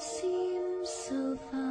seems so far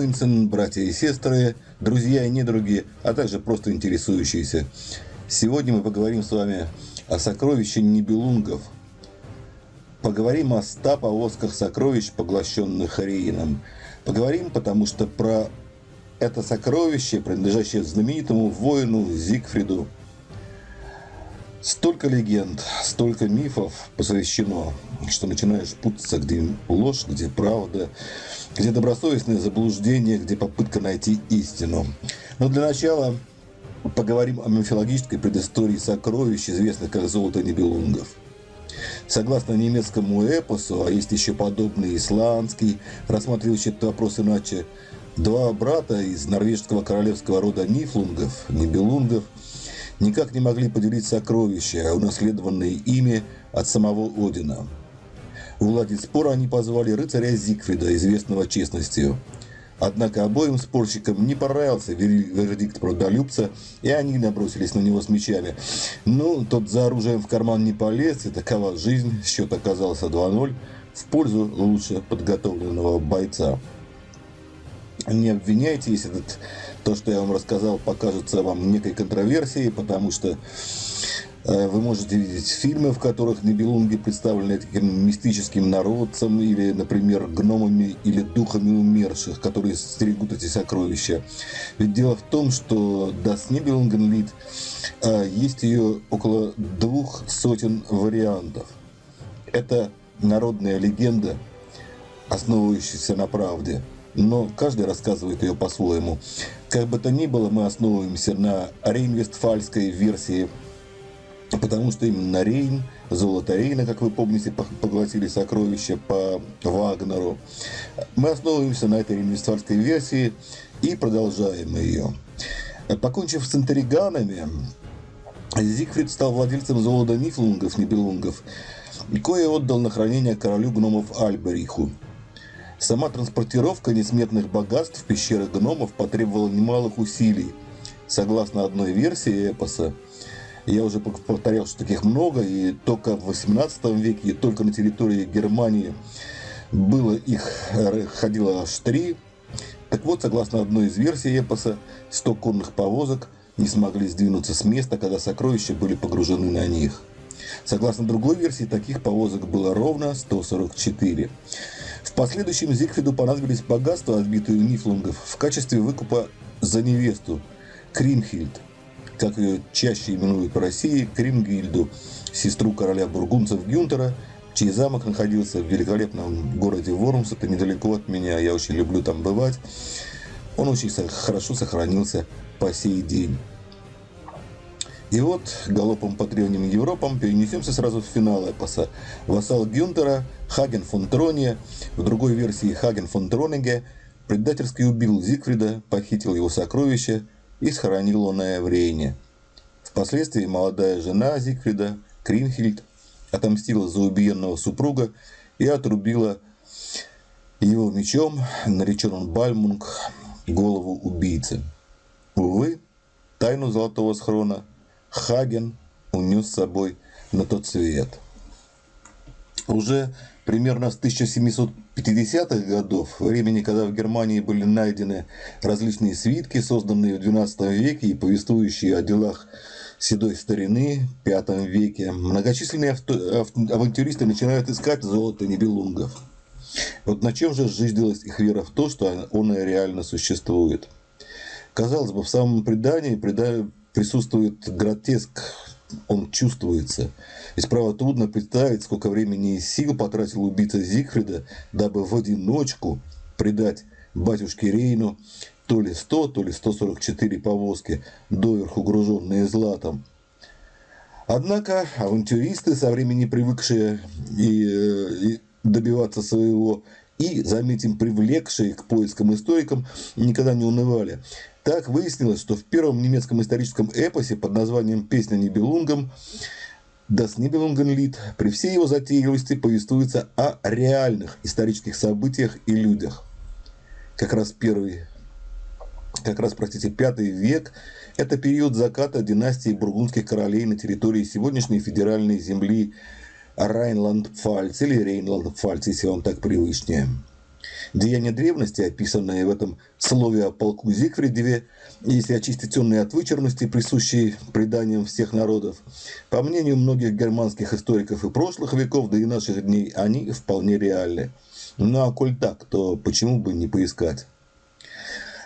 Моинсон, братья и сестры, друзья и недруги, а также просто интересующиеся. Сегодня мы поговорим с вами о сокровище Нибелунгов. Поговорим о ста повозках сокровищ, поглощенных Рейном. Поговорим, потому что про это сокровище, принадлежащее знаменитому воину Зигфриду, Столько легенд, столько мифов посвящено, что начинаешь путаться, где ложь, где правда, где добросовестное заблуждение, где попытка найти истину. Но для начала поговорим о мифологической предыстории сокровищ, известных как «Золото Нибелунгов». Согласно немецкому эпосу, а есть еще подобный исландский, рассматривающий этот вопрос иначе, два брата из норвежского королевского рода Нифлунгов, Нибелунгов, никак не могли поделить сокровища, унаследованные ими от самого Одина. Уладить спор они позвали рыцаря Зигфрида, известного честностью. Однако обоим спорщикам не понравился вер- вердикт правдолюбца, и они набросились на него с мечами. Ну, тот за оружием в карман не полез, и такова жизнь, счет оказался 2-0 в пользу лучше подготовленного бойца. Не обвиняйте, если этот, то, что я вам рассказал, покажется вам некой контроверсией, потому что э, вы можете видеть фильмы, в которых небелунги представлены таким мистическим народцем или, например, гномами или духами умерших, которые стерегут эти сокровища. Ведь дело в том, что Das Nibelungenlied э, есть ее около двух сотен вариантов. Это народная легенда, основывающаяся на правде – но каждый рассказывает ее по-своему. Как бы то ни было, мы основываемся на рейн-вестфальской версии, потому что именно Рейн, золото Рейна, как вы помните, поглотили сокровища по Вагнеру. Мы основываемся на этой рейн-вестфальской версии и продолжаем ее. Покончив с интриганами, Зигфрид стал владельцем золота Нифлунгов, Нибелунгов, кое отдал на хранение королю гномов Альбериху. Сама транспортировка несметных богатств в пещеры гномов потребовала немалых усилий. Согласно одной версии эпоса, я уже повторял, что таких много, и только в 18 веке, и только на территории Германии было их, ходило аж три. Так вот, согласно одной из версий эпоса, 100 конных повозок не смогли сдвинуться с места, когда сокровища были погружены на них. Согласно другой версии, таких повозок было ровно 144. В последующем Зигфриду понадобились богатства, отбитые у Нифлунгов, в качестве выкупа за невесту Кримхильд, как ее чаще именуют по России, Кримгильду, сестру короля бургунцев Гюнтера, чей замок находился в великолепном городе Вормс, это недалеко от меня, я очень люблю там бывать. Он очень хорошо сохранился по сей день. И вот галопом по древним Европам перенесемся сразу в финал эпоса. Вассал Гюнтера, Хаген фон Троне, в другой версии Хаген фон Тронеге, предательски убил Зигфрида, похитил его сокровища и схоронил он в Рейне. Впоследствии молодая жена Зигфрида, Кринхильд, отомстила за убиенного супруга и отрубила его мечом, наречен Бальмунг, голову убийцы. Увы, тайну Золотого Схрона Хаген унес с собой на тот свет. Уже примерно с 1750-х годов, времени, когда в Германии были найдены различные свитки, созданные в XII веке и повествующие о делах седой старины в V веке, многочисленные авто- авантюристы начинают искать золото небелунгов. Вот на чем же зиждилась их вера в то, что оно реально существует? Казалось бы, в самом предании преда- присутствует гротеск, он чувствуется. И справа трудно представить, сколько времени и сил потратил убийца Зигфрида, дабы в одиночку предать батюшке Рейну то ли 100, то ли 144 повозки, доверху груженные златом. Однако авантюристы, со времени привыкшие и, э, и добиваться своего, и, заметим, привлекшие к поискам историкам, никогда не унывали. Так выяснилось, что в первом немецком историческом эпосе под названием «Песня Нибелунгом» Das Nibelungenlied при всей его затейливости повествуется о реальных исторических событиях и людях. Как раз первый, как раз, простите, пятый век – это период заката династии бургундских королей на территории сегодняшней федеральной земли Райнланд-Пфальц или Рейнланд-Пфальц, если вам так привычнее. Деяния древности, описанные в этом слове о полку Зигфридеве, если очистить темные от вычурности, присущие преданиям всех народов, по мнению многих германских историков и прошлых веков, да и наших дней, они вполне реальны. Ну а коль так, то почему бы не поискать?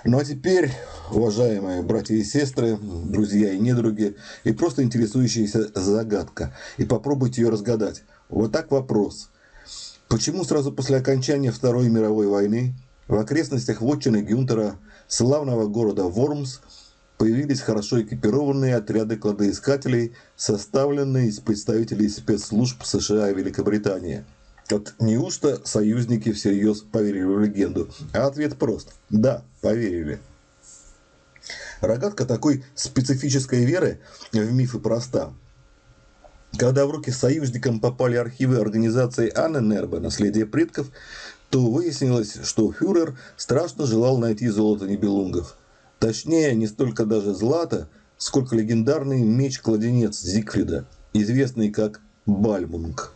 Ну а теперь, уважаемые братья и сестры, друзья и недруги, и просто интересующаяся загадка, и попробуйте ее разгадать. Вот так вопрос – Почему сразу после окончания Второй мировой войны в окрестностях вотчины Гюнтера, славного города Вормс, появились хорошо экипированные отряды кладоискателей, составленные из представителей спецслужб США и Великобритании? Вот неужто союзники всерьез поверили в легенду? А ответ прост. Да, поверили. Рогатка такой специфической веры в мифы проста. Когда в руки союзникам попали архивы организации Анненербе «Наследие предков», то выяснилось, что фюрер страшно желал найти золото Нибелунгов. Точнее, не столько даже злато, сколько легендарный меч-кладенец Зигфрида, известный как Бальмунг.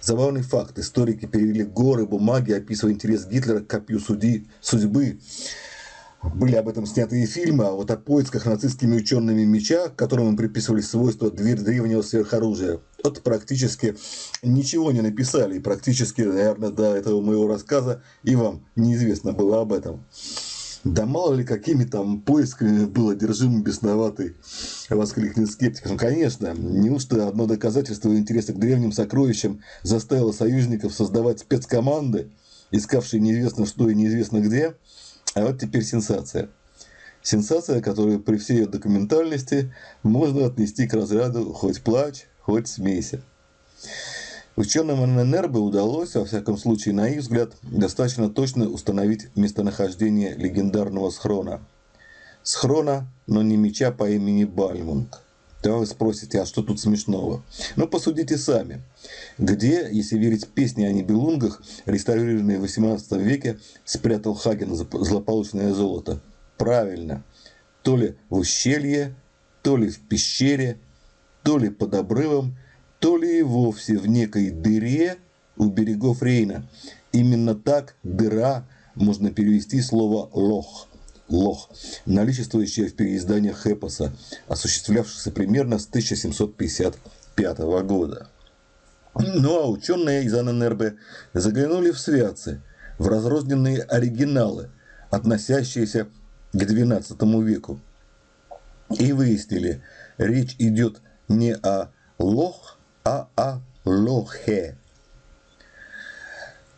Забавный факт. Историки перевели горы бумаги, описывая интерес Гитлера к копью судьи, судьбы были об этом сняты и фильмы, а вот о поисках нацистскими учеными меча, которым им приписывали свойства древнего сверхоружия, вот практически ничего не написали, и практически, наверное, до этого моего рассказа и вам неизвестно было об этом. Да мало ли какими там поисками был одержим бесноватый, воскликнет скептик. Ну, конечно, неужто одно доказательство интереса к древним сокровищам заставило союзников создавать спецкоманды, искавшие неизвестно что и неизвестно где – а вот теперь сенсация. Сенсация, которую при всей ее документальности можно отнести к разряду «хоть плачь, хоть смейся». Ученым ННРБ удалось, во всяком случае, на их взгляд, достаточно точно установить местонахождение легендарного схрона. Схрона, но не меча по имени Бальмунг. Да вы спросите, а что тут смешного? Ну, посудите сами. Где, если верить песне о Нибелунгах, реставрированной в 18 веке, спрятал Хаген злополучное золото? Правильно. То ли в ущелье, то ли в пещере, то ли под обрывом, то ли и вовсе в некой дыре у берегов Рейна. Именно так дыра можно перевести слово «лох» лох, наличествующее в переизданиях Эпоса, осуществлявшихся примерно с 1755 года. Ну а ученые из АННРБ заглянули в святцы, в разрозненные оригиналы, относящиеся к XII веку. И выяснили, речь идет не о лох, а о лохе.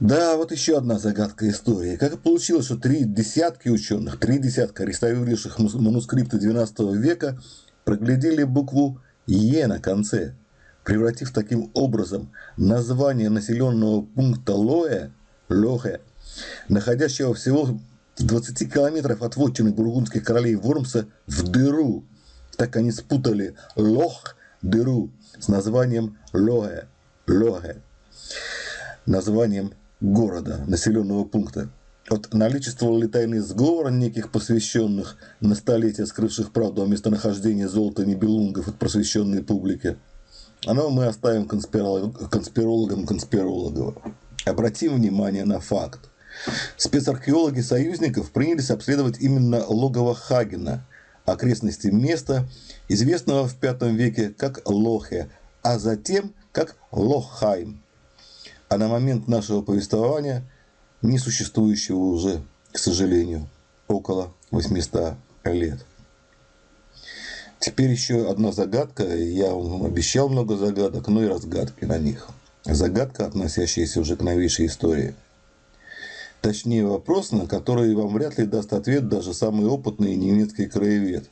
Да, вот еще одна загадка истории. Как получилось, что три десятки ученых, три десятка реставрировавших манускрипты XII века проглядели букву «Е» на конце, превратив таким образом название населенного пункта Лоэ, Лохе, находящего всего в 20 километров от вотчины бургундских королей Вормса, в дыру. Так они спутали Лох, дыру, с названием Лоэ, Лохе, названием города, населенного пункта. Вот наличествовал ли тайный сговор неких посвященных на столетия, скрывших правду о местонахождении золота Нибелунгов от просвещенной публики? Оно мы оставим конспирологам конспирологов. Обратим внимание на факт. Спецархеологи союзников принялись обследовать именно логово Хагена, окрестности места, известного в V веке как Лохе, а затем как Лохайм а на момент нашего повествования не существующего уже, к сожалению, около 800 лет. Теперь еще одна загадка. Я вам обещал много загадок, но и разгадки на них. Загадка, относящаяся уже к новейшей истории. Точнее, вопрос, на который вам вряд ли даст ответ даже самый опытный немецкий краевед.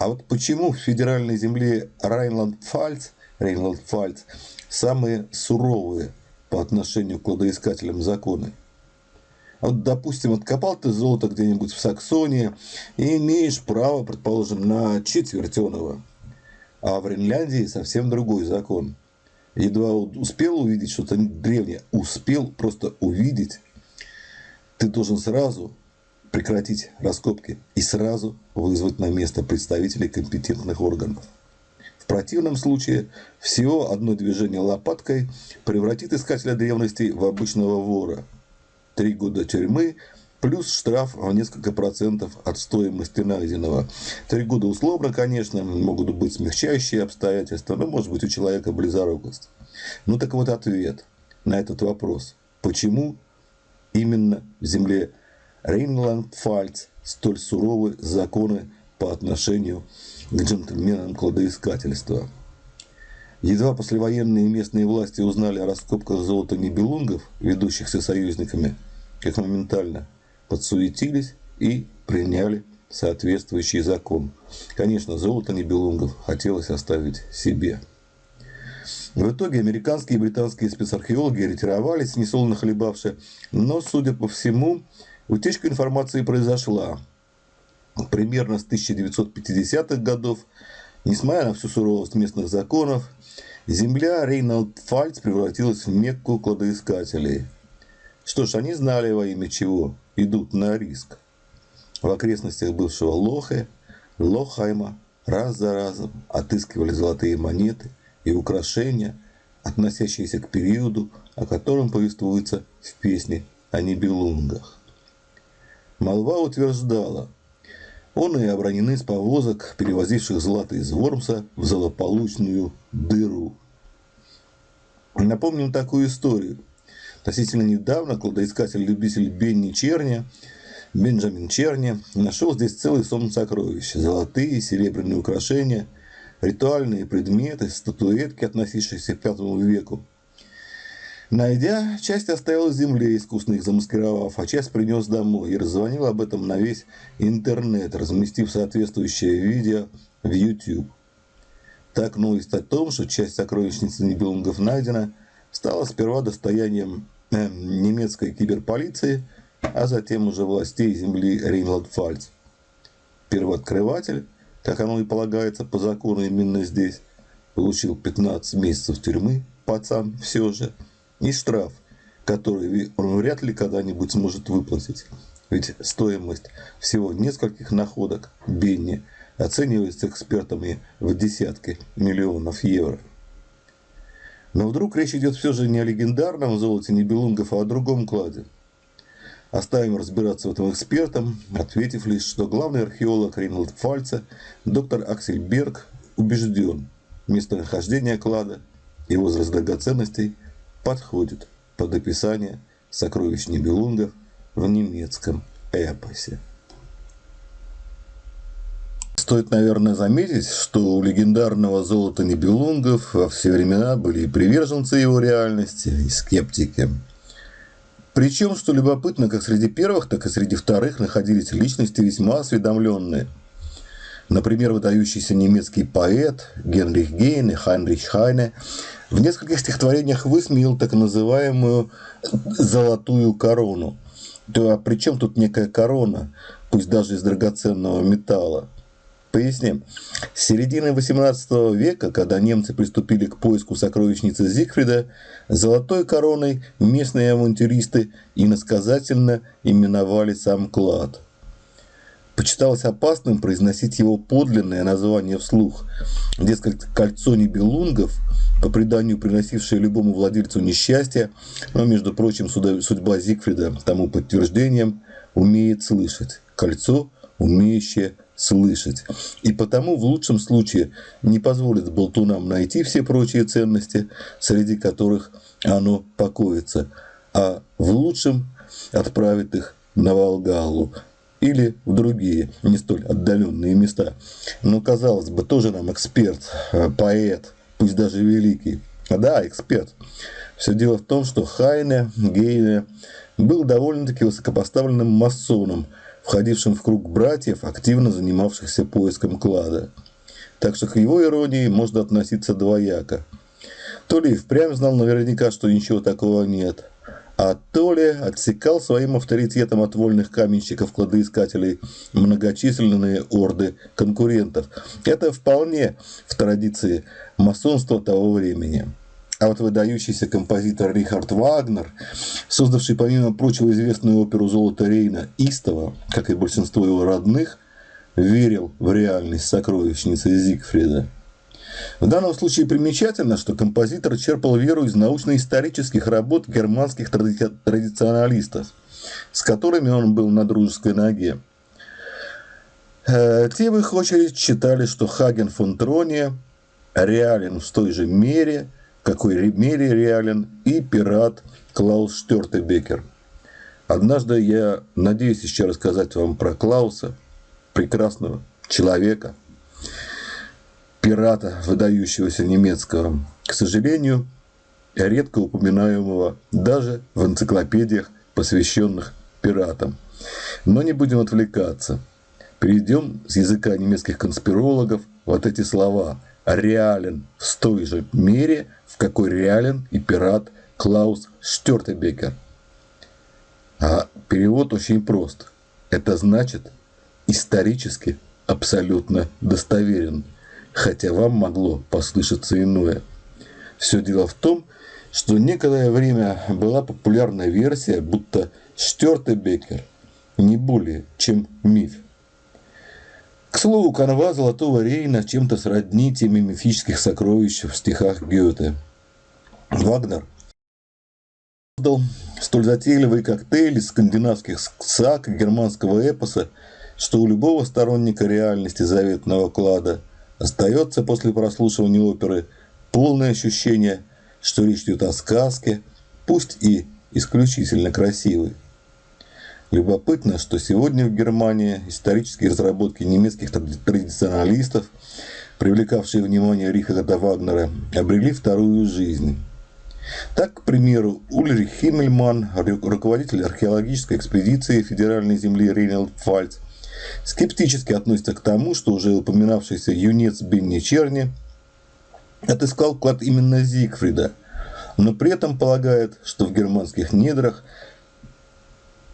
А вот почему в федеральной земле Райнланд-Пфальц, Рейнланд-Пфальц самые суровые по отношению к кладоискателям законы? Вот, допустим, откопал ты золото где-нибудь в Саксонии и имеешь право, предположим, на четвертеного. А в Ренляндии совсем другой закон. Едва успел увидеть что-то древнее, успел просто увидеть, ты должен сразу прекратить раскопки и сразу вызвать на место представителей компетентных органов. В противном случае всего одно движение лопаткой превратит искателя древностей в обычного вора. Три года тюрьмы плюс штраф в несколько процентов от стоимости найденного. Три года условно, конечно, могут быть смягчающие обстоятельства, но может быть у человека близорукость. Ну так вот ответ на этот вопрос. Почему именно в земле Рейнланд-Пфальц столь суровы законы по отношению к джентльменам кладоискательства. Едва послевоенные местные власти узнали о раскопках золота Нибелунгов, ведущихся союзниками, как моментально подсуетились и приняли соответствующий закон. Конечно, золото Нибелунгов хотелось оставить себе. В итоге американские и британские спецархеологи ретировались, несолоно хлебавши, но, судя по всему, утечка информации произошла примерно с 1950-х годов. Несмотря на всю суровость местных законов, земля Рейнольд-Фальц превратилась в мекку кладоискателей. Что ж, они знали во имя чего идут на риск. В окрестностях бывшего Лохе, Лохайма раз за разом отыскивали золотые монеты – и украшения, относящиеся к периоду, о котором повествуется в песне о Нибелунгах. Молва утверждала, он и обронены с повозок, перевозивших злато из Вормса в злополучную дыру. Напомним такую историю. Относительно недавно кладоискатель-любитель Бенни Черни, Бенджамин Черни, нашел здесь целый сон сокровищ. Золотые и серебряные украшения – ритуальные предметы, статуэтки, относившиеся к V веку. Найдя, часть оставил земле, искусно их замаскировав, а часть принес домой и раззвонил об этом на весь интернет, разместив соответствующее видео в YouTube. Так новость о том, что часть сокровищницы Нибелунгов найдена, стала сперва достоянием э, немецкой киберполиции, а затем уже властей земли Рейнланд-Фальц. Первооткрыватель – как оно и полагается по закону именно здесь, получил 15 месяцев тюрьмы, пацан все же, и штраф, который он вряд ли когда-нибудь сможет выплатить. Ведь стоимость всего нескольких находок Бенни оценивается экспертами в десятки миллионов евро. Но вдруг речь идет все же не о легендарном золоте Нибелунгов, а о другом кладе – Оставим разбираться в этом экспертам, ответив лишь, что главный археолог Рейнольд Фальца, доктор Аксель Берг, убежден, местонахождение клада и возраст драгоценностей подходит под описание сокровищ Нибелунгов в немецком эпосе. Стоит, наверное, заметить, что у легендарного золота Нибелунгов во все времена были и приверженцы его реальности, и скептики. Причем, что любопытно, как среди первых, так и среди вторых находились личности весьма осведомленные. Например, выдающийся немецкий поэт Генрих Гейне, Хайнрих Хайне в нескольких стихотворениях высмеял так называемую «золотую корону». То, а при чем тут некая корона, пусть даже из драгоценного металла? Поясним. С середины XVIII века, когда немцы приступили к поиску сокровищницы Зигфрида, золотой короной местные авантюристы иносказательно именовали сам клад. Почиталось опасным произносить его подлинное название вслух. Дескать, кольцо Нибелунгов, по преданию приносившее любому владельцу несчастье, но, между прочим, судьба Зигфрида тому подтверждением, умеет слышать. Кольцо, умеющее слышать. И потому в лучшем случае не позволит болтунам найти все прочие ценности, среди которых оно покоится, а в лучшем отправит их на Волгалу или в другие, не столь отдаленные места. Но, казалось бы, тоже нам эксперт, э, поэт, пусть даже великий. Да, эксперт. Все дело в том, что Хайне Гейне был довольно-таки высокопоставленным масоном, входившим в круг братьев, активно занимавшихся поиском клада. Так что к его иронии можно относиться двояко. То ли и впрямь знал наверняка, что ничего такого нет, а то ли отсекал своим авторитетом от вольных каменщиков-кладоискателей многочисленные орды конкурентов. Это вполне в традиции масонства того времени. А вот выдающийся композитор Рихард Вагнер, создавший, помимо прочего, известную оперу «Золото Рейна» Истова, как и большинство его родных, верил в реальность сокровищницы Зигфрида. В данном случае примечательно, что композитор черпал веру из научно-исторических работ германских тради- традиционалистов, с которыми он был на дружеской ноге. Э, Те, в их очередь, считали, что Хаген фон Троне реален в той же мере, какой ре- мере реален и пират Клаус Штертебекер. Однажды я надеюсь еще рассказать вам про Клауса, прекрасного человека, пирата, выдающегося немецкого. К сожалению, редко упоминаемого даже в энциклопедиях, посвященных пиратам. Но не будем отвлекаться. Перейдем с языка немецких конспирологов вот эти слова. Реален в той же мере, в какой реален и пират Клаус Штертебекер. А перевод очень прост. Это значит исторически абсолютно достоверен, хотя вам могло послышаться иное. Все дело в том, что некоторое время была популярная версия, будто Штертебекер не более чем миф. К слову, канва Золотого Рейна чем-то сродни теме мифических сокровищ в стихах Гёте. Вагнер создал столь затейливый коктейль из скандинавских саг и германского эпоса, что у любого сторонника реальности заветного клада остается после прослушивания оперы полное ощущение, что речь идет о сказке, пусть и исключительно красивой. Любопытно, что сегодня в Германии исторические разработки немецких традиционалистов, привлекавшие внимание Рихарда Вагнера, обрели вторую жизнь. Так, к примеру, Ульрих Химмельман, руководитель археологической экспедиции федеральной земли Рейнелд-Пфальц, скептически относится к тому, что уже упоминавшийся юнец Бенни Черни отыскал клад именно Зигфрида, но при этом полагает, что в германских недрах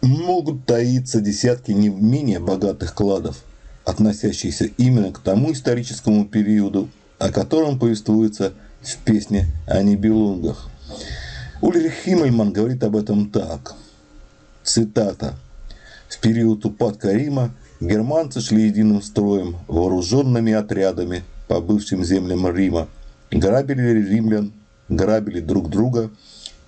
могут таиться десятки не менее богатых кладов, относящихся именно к тому историческому периоду, о котором повествуется в песне о Нибелунгах. Ульрих Химмельман говорит об этом так. Цитата. В период упадка Рима германцы шли единым строем, вооруженными отрядами по бывшим землям Рима, грабили римлян, грабили друг друга,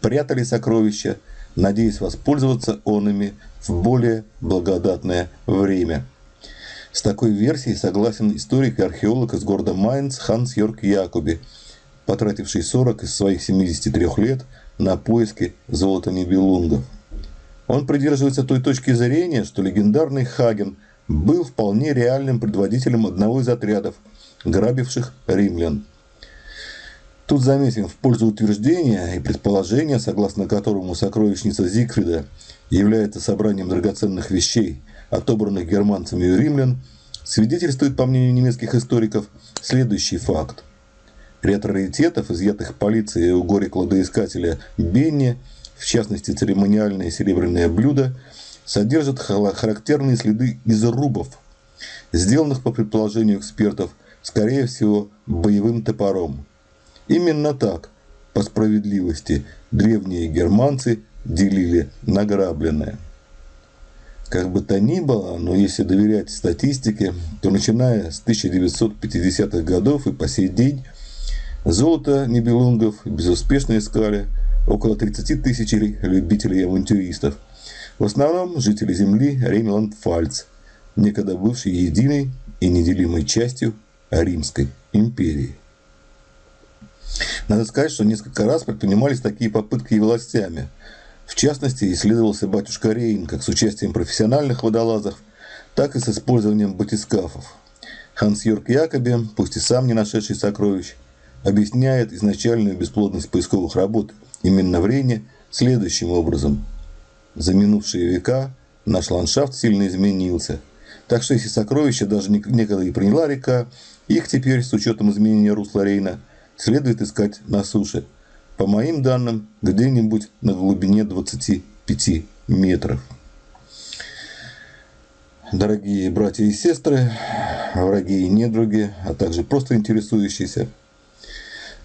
прятали сокровища, надеясь воспользоваться онами в более благодатное время. С такой версией согласен историк и археолог из города Майнц Ханс Йорк Якуби, потративший 40 из своих 73 лет на поиски золота Нибелунгов. Он придерживается той точки зрения, что легендарный Хаген был вполне реальным предводителем одного из отрядов, грабивших римлян. Тут заметим в пользу утверждения и предположения, согласно которому сокровищница Зигфрида является собранием драгоценных вещей, отобранных германцами у римлян, свидетельствует, по мнению немецких историков, следующий факт. Ряд раритетов, изъятых полицией у горе-кладоискателя Бенни, в частности церемониальное серебряное блюдо, содержат характерные следы изрубов, сделанных, по предположению экспертов, скорее всего, боевым топором. Именно так, по справедливости, древние германцы делили награбленное. Как бы то ни было, но если доверять статистике, то начиная с 1950-х годов и по сей день золото Нибелунгов безуспешно искали около 30 тысяч любителей авантюристов. В основном жители земли Рейнланд-Пфальц, некогда бывшей единой и неделимой частью Римской империи. Надо сказать, что несколько раз предпринимались такие попытки и властями. В частности, исследовался батюшка Рейн как с участием профессиональных водолазов, так и с использованием батискафов. Ханс Йорк Якоби, пусть и сам не нашедший сокровищ, объясняет изначальную бесплодность поисковых работ именно в Рейне следующим образом. За минувшие века наш ландшафт сильно изменился. Так что если сокровища даже некогда и приняла река, их теперь, с учетом изменения русла Рейна, следует искать на суше. По моим данным, где-нибудь на глубине 25 метров. Дорогие братья и сестры, враги и недруги, а также просто интересующиеся.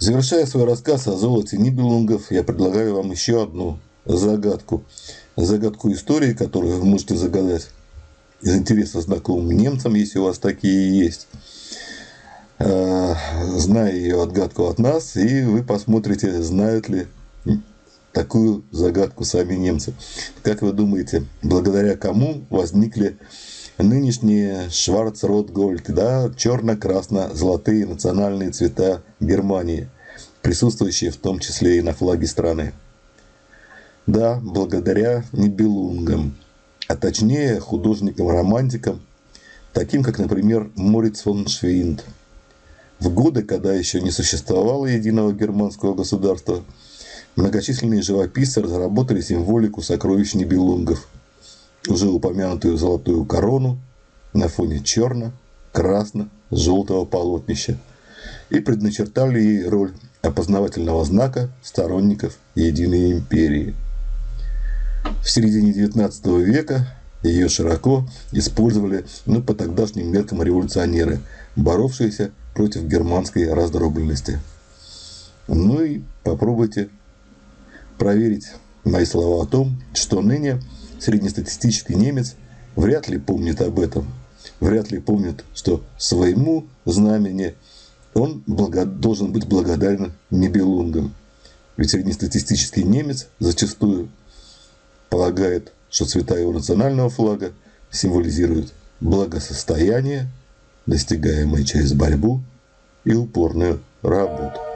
Завершая свой рассказ о золоте Нибелунгов, я предлагаю вам еще одну загадку. Загадку истории, которую вы можете загадать из интереса знакомым немцам, если у вас такие есть. А, зная ее отгадку от нас, и вы посмотрите, знают ли такую загадку сами немцы. Как вы думаете, благодаря кому возникли нынешние Шварц-Рот-Гольд, да, черно-красно-золотые национальные цвета Германии, присутствующие в том числе и на флаге страны. Да, благодаря Нибелунгам, а точнее художникам-романтикам, таким как, например, Мориц фон Швейнд. В годы, когда еще не существовало единого германского государства, многочисленные живописцы разработали символику сокровищ Нибелунгов – уже упомянутую золотую корону на фоне черно-красно-желтого полотнища и предначертали ей роль опознавательного знака сторонников Единой империи. В середине XIX века ее широко использовали ну, по тогдашним меркам революционеры, боровшиеся против германской раздробленности. Ну и попробуйте проверить мои слова о том, что ныне среднестатистический немец вряд ли помнит об этом. Вряд ли помнит, что своему знамени он благо... должен быть благодарен Нибелунгам. Ведь среднестатистический немец зачастую полагает, что цвета его национального флага символизируют благосостояние, достигаемое через борьбу и упорную работу.